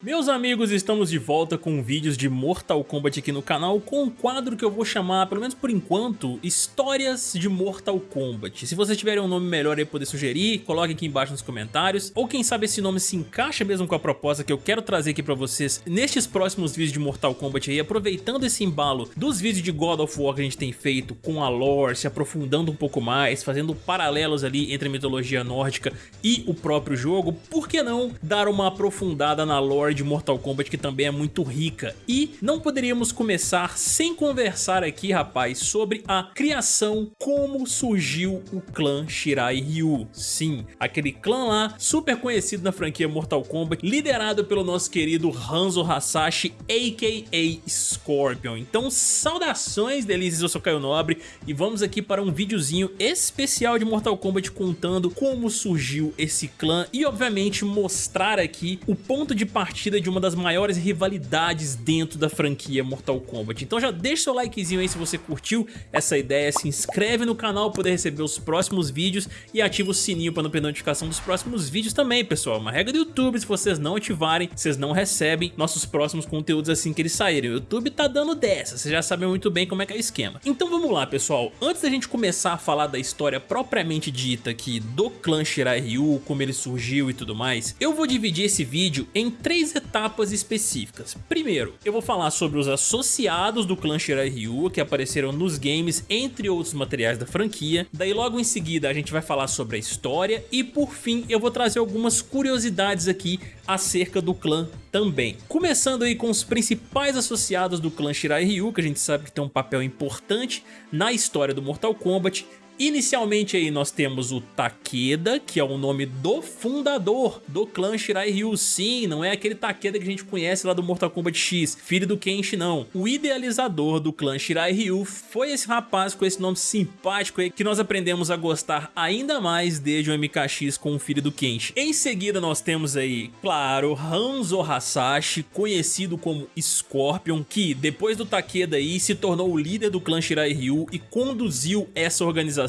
Meus amigos, estamos de volta com vídeos de Mortal Kombat aqui no canal com um quadro que eu vou chamar, pelo menos por enquanto, Histórias de Mortal Kombat. Se vocês tiverem um nome melhor aí poder sugerir, coloque aqui embaixo nos comentários, ou quem sabe esse nome se encaixa mesmo com a proposta que eu quero trazer aqui pra vocês nestes próximos vídeos de Mortal Kombat aí, aproveitando esse embalo dos vídeos de God of War que a gente tem feito com a lore, se aprofundando um pouco mais, fazendo paralelos ali entre a mitologia nórdica e o próprio jogo, por que não dar uma aprofundada na lore lore de Mortal Kombat que também é muito rica. E não poderíamos começar sem conversar aqui, rapaz, sobre a criação, como surgiu o clã Shirai Ryu. Sim, aquele clã lá, super conhecido na franquia Mortal Kombat, liderado pelo nosso querido Hanzo Hasashi, a.k.a. Scorpion. Então, saudações, delícias, eu sou Caio Nobre e vamos aqui para um videozinho especial de Mortal Kombat contando como surgiu esse clã e, obviamente, mostrar aqui o ponto de partida partida de uma das maiores rivalidades dentro da franquia Mortal Kombat. Então já deixa seu likezinho aí se você curtiu essa ideia, se inscreve no canal para poder receber os próximos vídeos e ativa o sininho para não perder notificação dos próximos vídeos também, pessoal. Uma regra do YouTube, se vocês não ativarem, vocês não recebem nossos próximos conteúdos assim que eles saírem. O YouTube tá dando dessa, vocês já sabem muito bem como é que é o esquema. Então vamos lá, pessoal. Antes da gente começar a falar da história propriamente dita aqui do clã Shirai Ryu, como ele surgiu e tudo mais, eu vou dividir esse vídeo em três três etapas específicas. Primeiro, eu vou falar sobre os associados do clã Shirai Ryu que apareceram nos games, entre outros materiais da franquia. Daí logo em seguida a gente vai falar sobre a história e por fim eu vou trazer algumas curiosidades aqui acerca do clã também. Começando aí com os principais associados do clã Shirai Ryu, que a gente sabe que tem um papel importante na história do Mortal Kombat, Inicialmente aí nós temos o Takeda, que é o nome do fundador do clã Shirai Ryu. Sim, não é aquele Takeda que a gente conhece lá do Mortal Kombat X, filho do Kenshi não. O idealizador do clã Shirai Ryu foi esse rapaz com esse nome simpático aí que nós aprendemos a gostar ainda mais desde o MKX com o filho do Kenshi. Em seguida nós temos aí, claro, Hanzo Hasashi, conhecido como Scorpion, que depois do Takeda aí se tornou o líder do clã Shirai Ryu e conduziu essa organização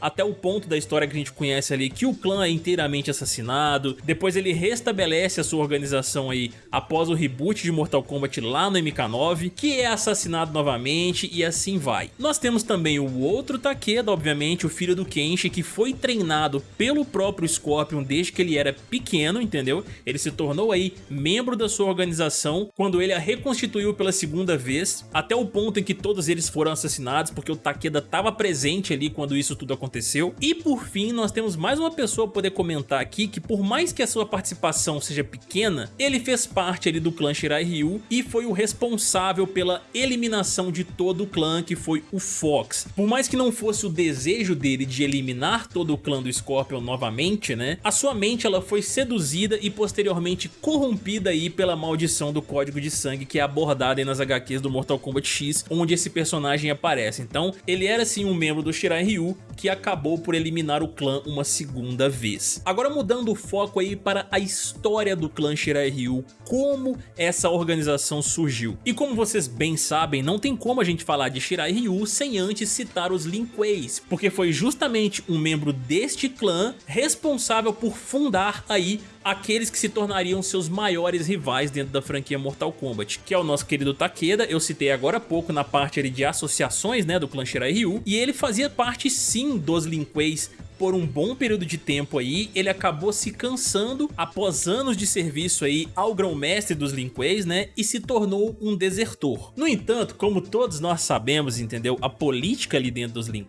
até o ponto da história que a gente conhece ali que o clã é inteiramente assassinado, depois ele restabelece a sua organização aí após o reboot de Mortal Kombat lá no MK9, que é assassinado novamente e assim vai. Nós temos também o outro Takeda, obviamente, o filho do Kenshi, que foi treinado pelo próprio Scorpion desde que ele era pequeno, entendeu? Ele se tornou aí membro da sua organização quando ele a reconstituiu pela segunda vez, até o ponto em que todos eles foram assassinados, porque o Takeda estava presente ali quando quando isso tudo aconteceu. E por fim, nós temos mais uma pessoa poder comentar aqui que por mais que a sua participação seja pequena, ele fez parte ali do clã Shirai Ryu e foi o responsável pela eliminação de todo o clã, que foi o Fox. Por mais que não fosse o desejo dele de eliminar todo o clã do Scorpion novamente, né, a sua mente ela foi seduzida e posteriormente corrompida aí pela maldição do código de sangue que é abordada aí nas HQs do Mortal Kombat X, onde esse personagem aparece. Então, ele era sim um membro do Shirai Ryu, Ryu, que acabou por eliminar o clã uma segunda vez. Agora mudando o foco aí para a história do clã Shirai Ryu, como essa organização surgiu. E como vocês bem sabem, não tem como a gente falar de Shirai Ryu sem antes citar os Lin Kueis, porque foi justamente um membro deste clã responsável por fundar aí aqueles que se tornariam seus maiores rivais dentro da franquia Mortal Kombat, que é o nosso querido Takeda, eu citei agora há pouco na parte de associações né, do clã Shirai Ryu, e ele fazia parte sim dos Lin Kueis por um bom período de tempo aí, ele acabou se cansando após anos de serviço aí ao grão-mestre dos Lin né, e se tornou um desertor. No entanto, como todos nós sabemos, entendeu, a política ali dentro dos Lin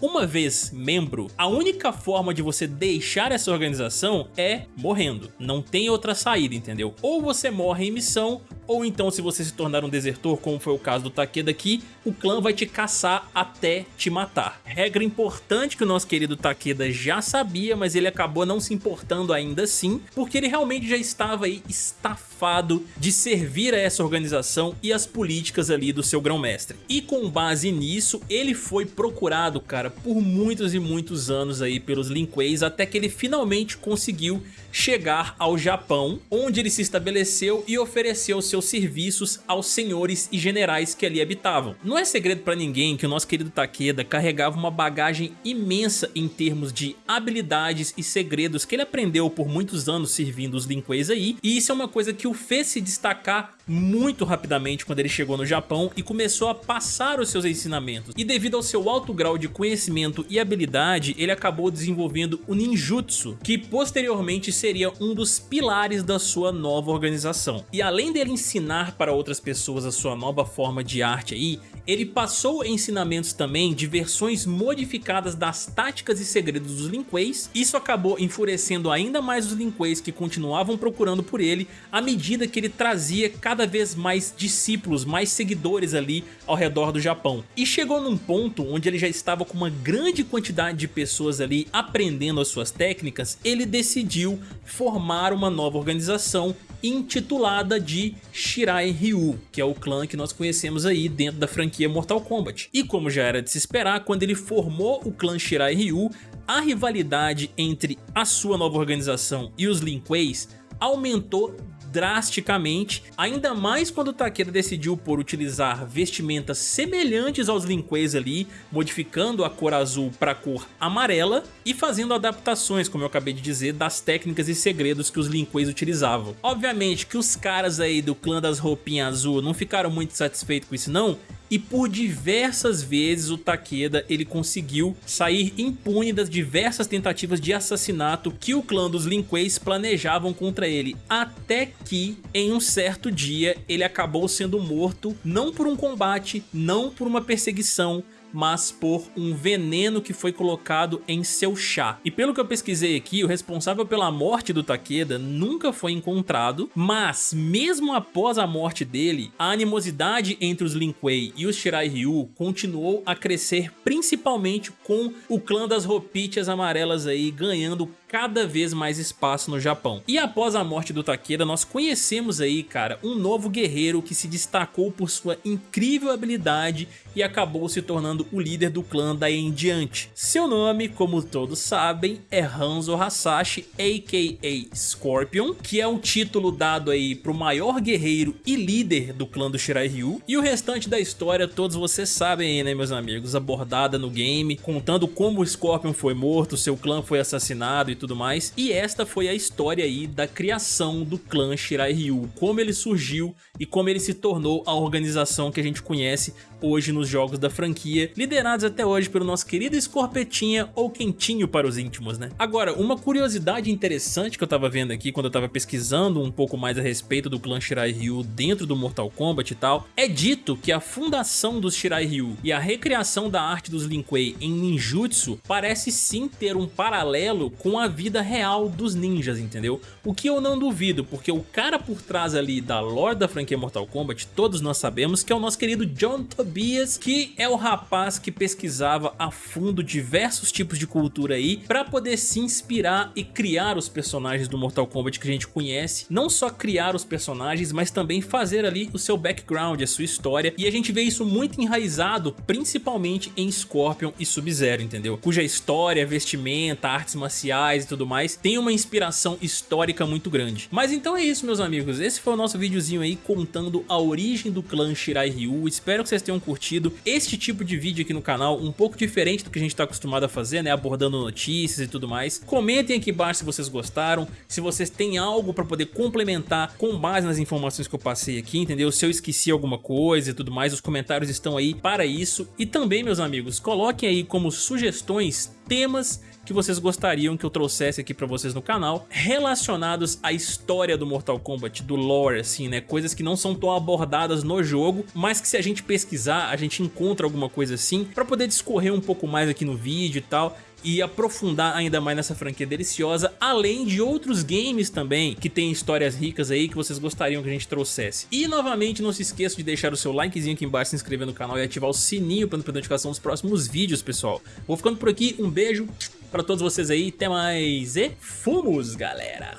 uma vez membro, a única forma de você deixar essa organização é morrendo. Não tem outra saída, entendeu? Ou você morre em missão, ou então se você se tornar um desertor, como foi o caso do Takeda aqui, o clã vai te caçar até te matar. Regra importante que o nosso querido Takeda já sabia, mas ele acabou não se importando ainda assim, porque ele realmente já estava aí estafado de servir a essa organização e as políticas ali do seu grão-mestre. E com base nisso, ele foi procurado, cara, por muitos e muitos anos aí pelos Lin Kueis, até que ele finalmente conseguiu chegar ao Japão, onde ele se estabeleceu e ofereceu seu seus serviços aos senhores e generais que ali habitavam. Não é segredo para ninguém que o nosso querido Takeda carregava uma bagagem imensa em termos de habilidades e segredos que ele aprendeu por muitos anos servindo os Linqueis aí, e isso é uma coisa que o fez se destacar muito rapidamente quando ele chegou no Japão e começou a passar os seus ensinamentos. E devido ao seu alto grau de conhecimento e habilidade, ele acabou desenvolvendo o ninjutsu, que posteriormente seria um dos pilares da sua nova organização. E além dele ensinar para outras pessoas a sua nova forma de arte aí, ele passou ensinamentos também de versões modificadas das táticas e segredos dos Lin Kueis. Isso acabou enfurecendo ainda mais os Lin Kueis que continuavam procurando por ele à medida que ele trazia cada vez mais discípulos, mais seguidores ali ao redor do Japão. E chegou num ponto onde ele já estava com uma grande quantidade de pessoas ali aprendendo as suas técnicas, ele decidiu formar uma nova organização intitulada de Shirai Ryu, que é o clã que nós conhecemos aí dentro da franquia Mortal Kombat. E como já era de se esperar, quando ele formou o clã Shirai Ryu, a rivalidade entre a sua nova organização e os Lin Kueis aumentou drasticamente, ainda mais quando o Takeda decidiu por utilizar vestimentas semelhantes aos Linquês ali, modificando a cor azul para a cor amarela e fazendo adaptações, como eu acabei de dizer, das técnicas e segredos que os Linquês utilizavam. Obviamente que os caras aí do clã das roupinhas azul não ficaram muito satisfeitos com isso não, e por diversas vezes o Takeda ele conseguiu sair impune das diversas tentativas de assassinato que o clã dos Lin Kueis planejavam contra ele, até que em um certo dia ele acabou sendo morto não por um combate, não por uma perseguição, mas por um veneno que foi colocado em seu chá. E pelo que eu pesquisei aqui, o responsável pela morte do Takeda nunca foi encontrado, mas mesmo após a morte dele, a animosidade entre os Lin Kuei e os Shirai Ryu continuou a crescer principalmente com o clã das roupitas amarelas aí ganhando cada vez mais espaço no Japão. E após a morte do Takeda, nós conhecemos aí, cara, um novo guerreiro que se destacou por sua incrível habilidade e acabou se tornando o líder do clã daí em diante. Seu nome, como todos sabem, é Hanzo Hasashi, a.k.a. Scorpion, que é um título dado aí pro maior guerreiro e líder do clã do Shirai Ryu. E o restante da história todos vocês sabem aí, né, meus amigos, abordada no game, contando como o Scorpion foi morto, seu clã foi assassinado e tudo mais. E esta foi a história aí da criação do clã Shirai Ryu, como ele surgiu e como ele se tornou a organização que a gente conhece hoje nos jogos da franquia, liderados até hoje pelo nosso querido Escorpetinha ou Quentinho para os íntimos, né? Agora, uma curiosidade interessante que eu tava vendo aqui quando eu tava pesquisando um pouco mais a respeito do clã Shirai Ryu dentro do Mortal Kombat e tal, é dito que a fundação dos Shirai Ryu e a recriação da arte dos Lin Kuei em ninjutsu parece sim ter um paralelo com a vida real dos ninjas, entendeu? O que eu não duvido, porque o cara por trás ali da lore da franquia Mortal Kombat, todos nós sabemos que é o nosso querido John Tobias, que é o rapaz que pesquisava a fundo diversos tipos de cultura aí, para poder se inspirar e criar os personagens do Mortal Kombat que a gente conhece, não só criar os personagens, mas também fazer ali o seu background, a sua história, e a gente vê isso muito enraizado, principalmente em Scorpion e Sub-Zero, entendeu? Cuja história, vestimenta, artes marciais e tudo mais, tem uma inspiração histórica muito grande. Mas então é isso, meus amigos, esse foi o nosso videozinho aí contando a origem do clã Shirai Ryu, espero que vocês tenham curtido. Este tipo de vídeo aqui no canal, um pouco diferente do que a gente está acostumado a fazer, né, abordando notícias e tudo mais. Comentem aqui embaixo se vocês gostaram, se vocês têm algo para poder complementar com base nas informações que eu passei aqui, entendeu? Se eu esqueci alguma coisa e tudo mais, os comentários estão aí para isso. E também, meus amigos, coloquem aí como sugestões temas que vocês gostariam que eu trouxesse aqui pra vocês no canal, relacionados à história do Mortal Kombat, do lore, assim, né? Coisas que não são tão abordadas no jogo, mas que se a gente pesquisar, a gente encontra alguma coisa assim, pra poder discorrer um pouco mais aqui no vídeo e tal e aprofundar ainda mais nessa franquia deliciosa, além de outros games também que tem histórias ricas aí que vocês gostariam que a gente trouxesse. E novamente não se esqueça de deixar o seu likezinho aqui embaixo, se inscrever no canal e ativar o sininho para não perder notificação dos próximos vídeos, pessoal. Vou ficando por aqui, um beijo pra todos vocês aí, até mais e fomos, galera!